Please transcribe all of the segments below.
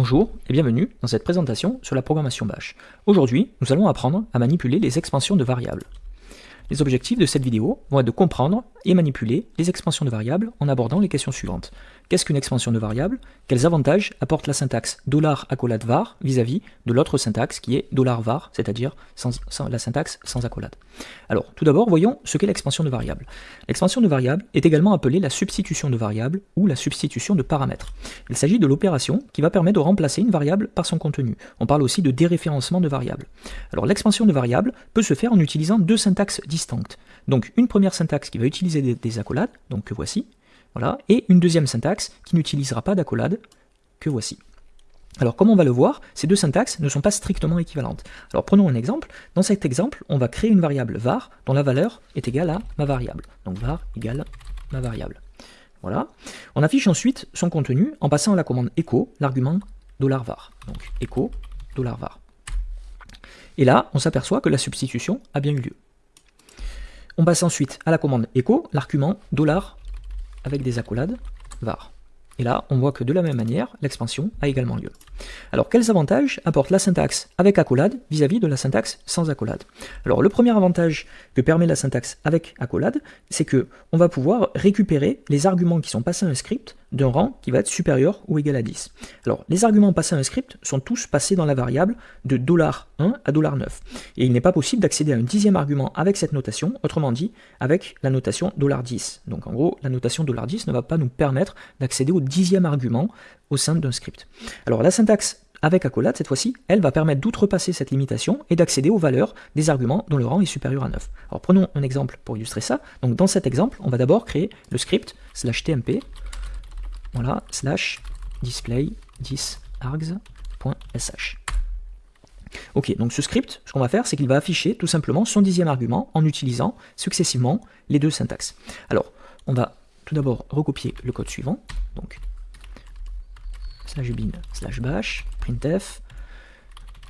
Bonjour et bienvenue dans cette présentation sur la programmation Bash. Aujourd'hui, nous allons apprendre à manipuler les expansions de variables. Les objectifs de cette vidéo vont être de comprendre et manipuler les expansions de variables en abordant les questions suivantes. Qu'est-ce qu'une expansion de variable? Quels avantages apporte la syntaxe $accolade var vis-à-vis de l'autre syntaxe qui est $var, c'est-à-dire la syntaxe sans accolade? Alors, tout d'abord, voyons ce qu'est l'expansion de variable. L'expansion de variable est également appelée la substitution de variable ou la substitution de paramètres. Il s'agit de l'opération qui va permettre de remplacer une variable par son contenu. On parle aussi de déréférencement de variable. Alors, l'expansion de variable peut se faire en utilisant deux syntaxes distinctes. Donc, une première syntaxe qui va utiliser des, des accolades, donc que voici, voilà, et une deuxième syntaxe qui n'utilisera pas d'accolade, que voici. Alors comme on va le voir, ces deux syntaxes ne sont pas strictement équivalentes. Alors prenons un exemple. Dans cet exemple, on va créer une variable var dont la valeur est égale à ma variable. Donc var égale ma variable. Voilà. On affiche ensuite son contenu en passant à la commande echo l'argument $var. Donc echo $var. Et là, on s'aperçoit que la substitution a bien eu lieu. On passe ensuite à la commande echo l'argument $var avec des accolades var. Et là, on voit que de la même manière, l'expansion a également lieu. Alors, quels avantages apporte la syntaxe avec accolade vis-à-vis de la syntaxe sans accolade? Alors, le premier avantage que permet la syntaxe avec accolade, c'est que on va pouvoir récupérer les arguments qui sont passés à un script d'un rang qui va être supérieur ou égal à 10. Alors, les arguments passés à un script sont tous passés dans la variable de $1 à $9. Et il n'est pas possible d'accéder à un dixième argument avec cette notation, autrement dit, avec la notation $10. Donc, en gros, la notation $10 ne va pas nous permettre d'accéder au dixième argument au sein d'un script. Alors, la syntaxe avec accolade, cette fois-ci, elle va permettre d'outrepasser cette limitation et d'accéder aux valeurs des arguments dont le rang est supérieur à 9. Alors prenons un exemple pour illustrer ça. Donc dans cet exemple, on va d'abord créer le script slash tmp voilà, slash display 10 args.sh. Ok, donc ce script, ce qu'on va faire, c'est qu'il va afficher tout simplement son dixième argument en utilisant successivement les deux syntaxes. Alors, on va tout d'abord recopier le code suivant, donc slash bin slash bash, printf,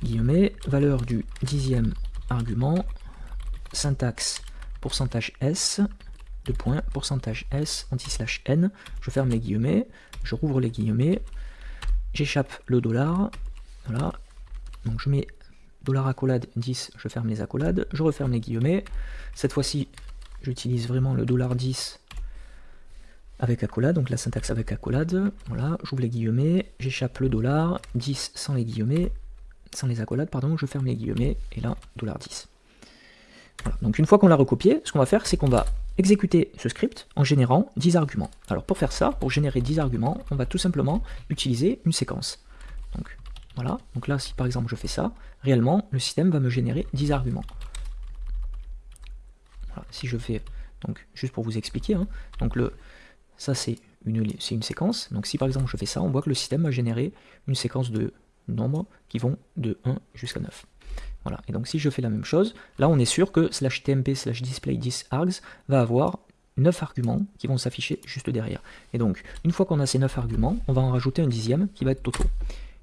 guillemets, valeur du dixième argument, syntaxe pourcentage s, point, pourcentage S, anti-slash N, je ferme les guillemets, je rouvre les guillemets, j'échappe le dollar, voilà, donc je mets dollar accolade 10, je ferme les accolades, je referme les guillemets, cette fois-ci j'utilise vraiment le dollar 10 avec accolade, donc la syntaxe avec accolade, voilà, j'ouvre les guillemets, j'échappe le dollar, 10 sans les guillemets, sans les accolades, pardon, je ferme les guillemets, et là, dollar 10. Donc une fois qu'on l'a recopié, ce qu'on va faire, c'est qu'on va exécuter ce script en générant 10 arguments. Alors pour faire ça, pour générer 10 arguments, on va tout simplement utiliser une séquence. Donc voilà, donc là si par exemple je fais ça, réellement le système va me générer 10 arguments. si je fais, donc juste pour vous expliquer, hein, donc le, ça c'est une, une séquence, donc si par exemple je fais ça, on voit que le système va générer une séquence de nombres qui vont de 1 jusqu'à 9. Voilà. Et donc si je fais la même chose, là on est sûr que slash tmp slash display 10 args va avoir 9 arguments qui vont s'afficher juste derrière. Et donc, une fois qu'on a ces 9 arguments, on va en rajouter un dixième qui va être Toto.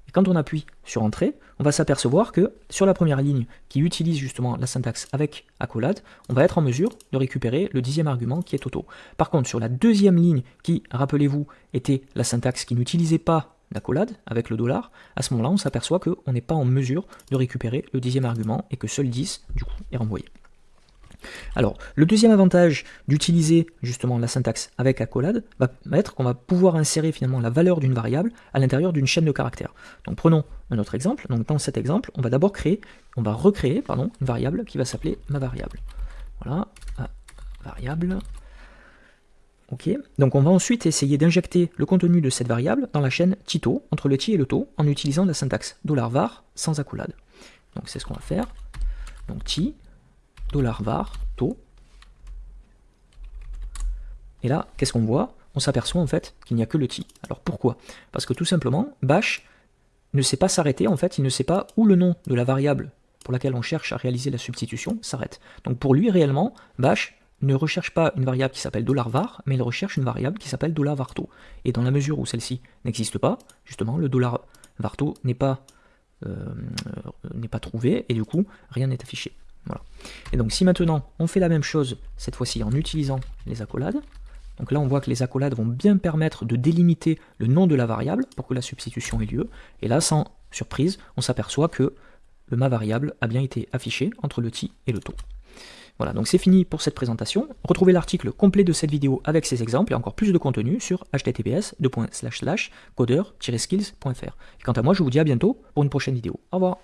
Et quand on appuie sur Entrée, on va s'apercevoir que sur la première ligne qui utilise justement la syntaxe avec accolade, on va être en mesure de récupérer le dixième argument qui est Toto. Par contre, sur la deuxième ligne qui, rappelez-vous, était la syntaxe qui n'utilisait pas d'accolade avec le dollar, à ce moment-là, on s'aperçoit qu'on n'est pas en mesure de récupérer le dixième argument et que seul 10, du coup, est renvoyé. Alors, le deuxième avantage d'utiliser justement la syntaxe avec accolade va être qu'on va pouvoir insérer finalement la valeur d'une variable à l'intérieur d'une chaîne de caractères. Donc prenons un autre exemple. Donc dans cet exemple, on va d'abord créer, on va recréer pardon, une variable qui va s'appeler ma variable. Voilà, variable Donc on va ensuite essayer d'injecter le contenu de cette variable dans la chaîne Tito, entre le ti et le to, en utilisant la syntaxe $var sans accolade. Donc c'est ce qu'on va faire. Donc ti, $var, to. Et là, qu'est-ce qu'on voit? On s'aperçoit en fait qu'il n'y a que le ti. Alors pourquoi? Parce que tout simplement, bash ne sait pas s'arrêter, en fait, il ne sait pas où le nom de la variable pour laquelle on cherche à réaliser la substitution s'arrête. Donc pour lui, réellement, bash ne recherche pas une variable qui s'appelle $var, mais il recherche une variable qui s'appelle $varto. Et dans la mesure où celle-ci n'existe pas, justement, le $varto n'est pas, euh, n'est pas trouvé, et du coup, rien n'est affiché. Et donc si maintenant on fait la même chose, cette fois-ci en utilisant les accolades, Donc là, on voit que les accolades vont bien permettre de délimiter le nom de la variable pour que la substitution ait lieu. Et là, sans surprise, on s'aperçoit que le ma variable a bien été affiché entre le ti et le taux. Voilà, donc c'est fini pour cette présentation. Retrouvez l'article complet de cette vidéo avec ces exemples et encore plus de contenu sur https codeur-skills.fr. Quant à moi, je vous dis à bientôt pour une prochaine vidéo. Au revoir